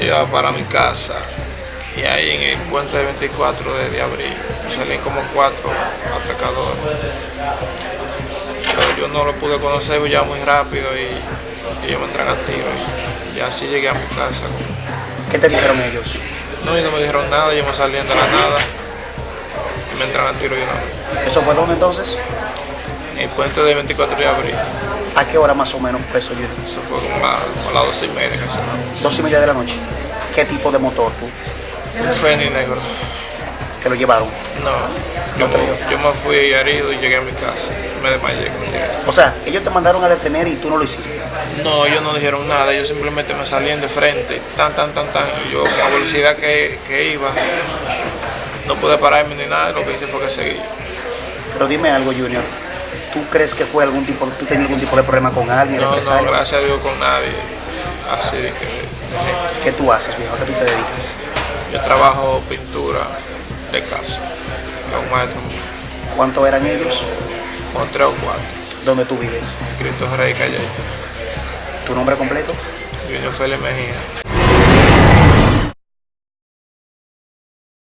Iba para mi casa y ahí en el puente de 24 de abril salían como cuatro atracadores. Pero yo no lo pude conocer ya muy rápido y, y ellos me entran a tiro. Y, y así llegué a mi casa. ¿Qué te dijeron ellos? No, y no me dijeron nada, ellos me salían de la nada y me entran a tiro y no. ¿Eso fue dónde entonces? El puente de 24 de abril. ¿A qué hora más o menos preso Junior? Eso fue como a, como a las 12 y media casi. Dos y media de la noche. ¿Qué tipo de motor tú? Un Fénix negro. que lo llevaron? No, yo, me- yo me fui herido y llegué a mi casa. Me desmayé. O sea, ellos te mandaron a detener y tú no lo hiciste. No, ellos no dijeron nada, ellos simplemente me salían de frente, tan, tan, tan, tan. Y yo, con la velocidad que, que iba, no pude pararme ni nada, lo que hice fue que seguí. Pero dime algo, Junior. ¿Tú crees que fue algún tipo, tú tenías algún tipo de problema con alguien, No, no, represalia? gracias a Dios con nadie. Así que ¿Qué tú haces, viejo? ¿A qué tú te dedicas? yo trabajo pintura de casa. Maestro ¿Cuántos eran ellos? con tres o cuatro. ¿Dónde tú vives? Cristo Rey Calle. ¿Tu nombre completo? Junior Félix Mejía.